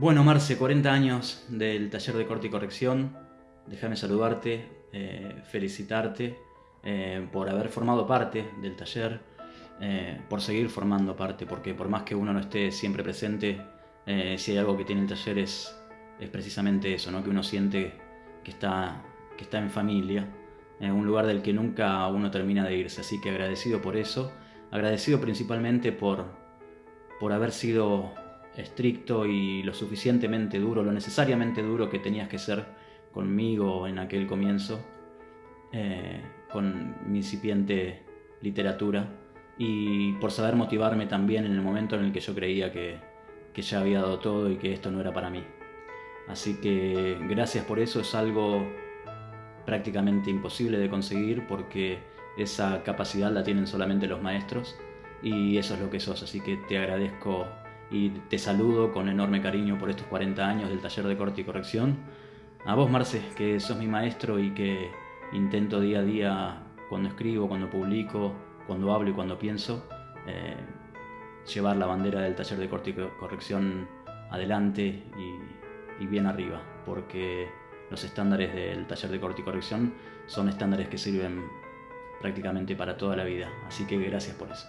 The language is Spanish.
Bueno, Marce, 40 años del taller de corte y corrección. Déjame saludarte, eh, felicitarte eh, por haber formado parte del taller, eh, por seguir formando parte, porque por más que uno no esté siempre presente, si hay algo que tiene el taller es, es precisamente eso, ¿no? que uno siente que está, que está en familia, en un lugar del que nunca uno termina de irse. Así que agradecido por eso, agradecido principalmente por, por haber sido estricto y lo suficientemente duro, lo necesariamente duro que tenías que ser conmigo en aquel comienzo, eh, con mi incipiente literatura, y por saber motivarme también en el momento en el que yo creía que, que ya había dado todo y que esto no era para mí. Así que gracias por eso, es algo prácticamente imposible de conseguir porque esa capacidad la tienen solamente los maestros y eso es lo que sos, así que te agradezco y te saludo con enorme cariño por estos 40 años del taller de corte y corrección. A vos, Marce, que sos mi maestro y que intento día a día, cuando escribo, cuando publico, cuando hablo y cuando pienso, eh, llevar la bandera del taller de corte y corrección adelante y, y bien arriba, porque los estándares del taller de corte y corrección son estándares que sirven prácticamente para toda la vida. Así que gracias por eso.